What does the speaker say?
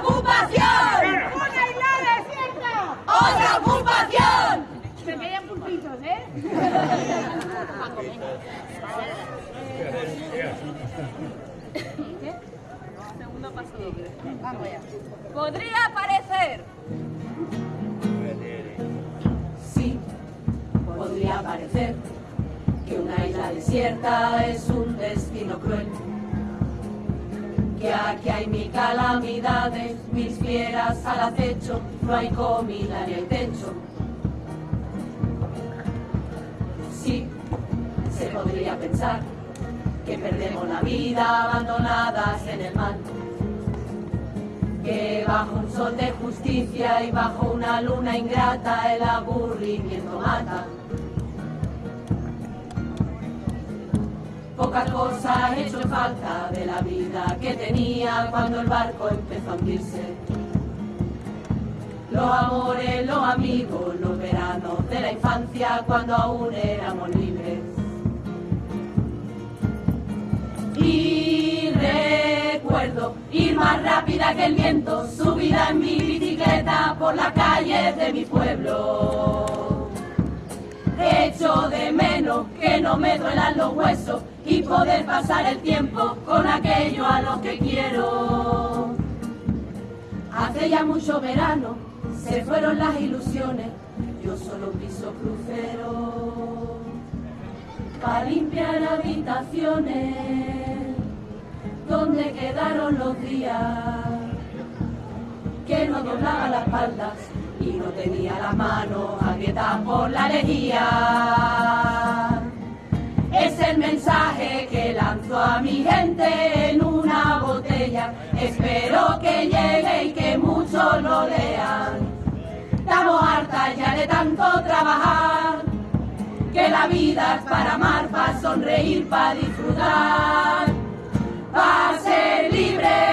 ocupación! ¡Una isla desierta! ¡Otra ocupación! Se quedan pulpitos, ¿eh? Segundo paso doble. Vamos ya. Podría parecer. Sí, podría parecer que una isla desierta es un destino cruel. Que aquí hay mil calamidades, mil fieras al acecho, no hay comida ni hay techo. Sí, se podría pensar que perdemos la vida abandonadas en el mar. Que bajo un sol de justicia y bajo una luna ingrata el aburrimiento mata. Cosa ha hecho falta de la vida que tenía cuando el barco empezó a hundirse. Los amores, los amigos, los veranos de la infancia cuando aún éramos libres. Y recuerdo ir más rápida que el viento, subida en mi bicicleta por las calles de mi pueblo. Que no me duelan los huesos y poder pasar el tiempo con aquello a lo que quiero. Hace ya mucho verano, se fueron las ilusiones, yo solo piso crucero para limpiar habitaciones donde quedaron los días que no doblaba las espaldas y no tenía las manos agrietas por la alegría. Espero que llegue y que muchos lo lean. Estamos hartas ya de tanto trabajar, que la vida es para amar, para sonreír, para disfrutar, para ser libres.